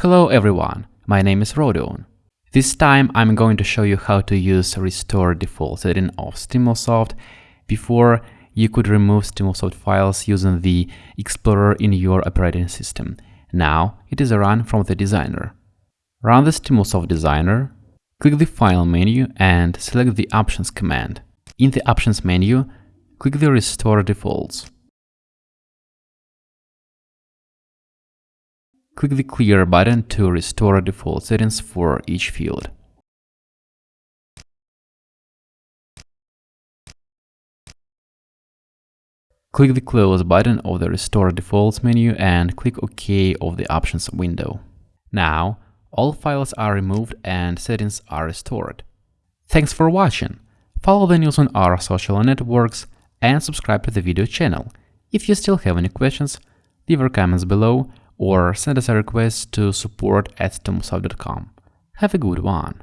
Hello everyone, my name is Rodion. This time I'm going to show you how to use restore default setting of Stimulsoft. Before, you could remove Stimulsoft files using the Explorer in your operating system. Now it is a run from the designer. Run the Stimulsoft designer, click the File menu and select the Options command. In the Options menu, click the Restore Defaults. Click the Clear button to restore default settings for each field. Click the Close button of the Restore Defaults menu and click OK of the Options window. Now, all files are removed and settings are restored. Thanks for watching! Follow the news on our social networks and subscribe to the video channel. If you still have any questions, leave your comments below or send us a request to support at stimulsoft.com. Have a good one!